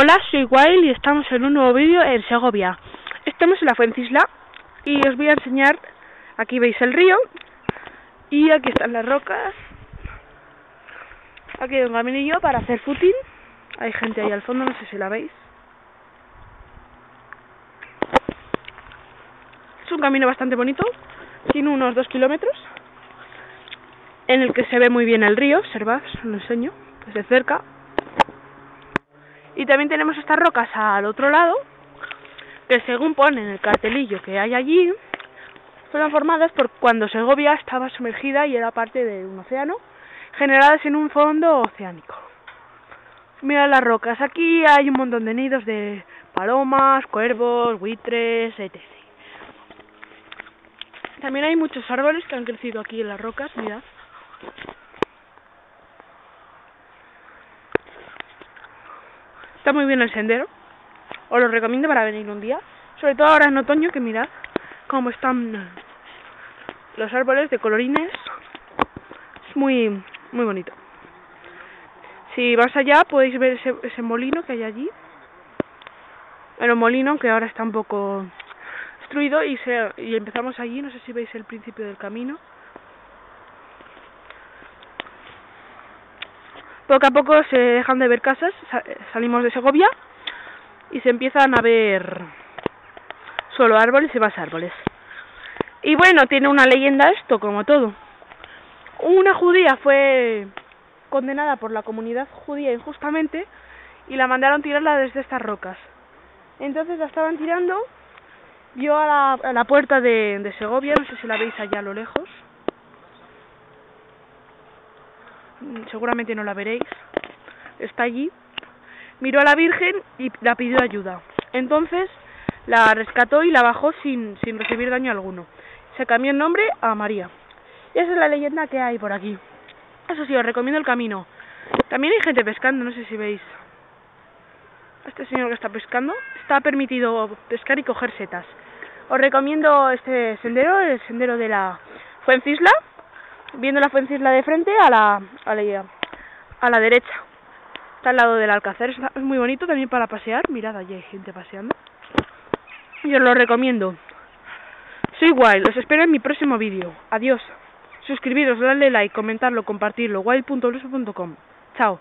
Hola, soy Wild y estamos en un nuevo vídeo en Segovia. Estamos en la Fuencisla y os voy a enseñar, aquí veis el río y aquí están las rocas. Aquí hay un caminillo para hacer footing. Hay gente ahí al fondo, no sé si la veis. Es un camino bastante bonito, tiene unos dos kilómetros, en el que se ve muy bien el río, observad, os lo enseño desde cerca. Y también tenemos estas rocas al otro lado, que según pone en el cartelillo que hay allí, fueron formadas por cuando Segovia estaba sumergida y era parte de un océano, generadas en un fondo oceánico. Mira las rocas, aquí hay un montón de nidos de palomas, cuervos, buitres, etc. También hay muchos árboles que han crecido aquí en las rocas, mirad. Está muy bien el sendero. Os lo recomiendo para venir un día. Sobre todo ahora en otoño, que mirad cómo están los árboles de colorines. Es muy, muy bonito. Si vas allá podéis ver ese, molino que hay allí. El molino que ahora está un poco destruido y, se, y empezamos allí. No sé si veis el principio del camino. Poco a poco se dejan de ver casas, salimos de Segovia y se empiezan a ver solo árboles y más árboles. Y bueno, tiene una leyenda esto, como todo. Una judía fue condenada por la comunidad judía injustamente y la mandaron tirarla desde estas rocas. Entonces la estaban tirando, vio a la, puerta de, de Segovia, no sé si la veis allá a lo lejos, seguramente no la veréis, está allí, miró a la Virgen y la pidió ayuda. Entonces la rescató y la bajó sin, sin recibir daño alguno. Se cambió el nombre a María. Y esa es la leyenda que hay por aquí. Eso sí, os recomiendo el camino. También hay gente pescando, no sé si veis. Este señor que está pescando. Está permitido pescar y coger setas. Os recomiendo este sendero, el sendero de la Fuencisla viendo la Fuencisla de frente a la, a la, a la derecha. Está al lado del Alcázar, es muy bonito también para pasear. Mirad, allí hay gente paseando. Y os lo recomiendo. Soy Wild, os espero en mi próximo vídeo. Adiós. Suscribiros, darle like, comentarlo, compartirlo. wild.blues.com. Chao.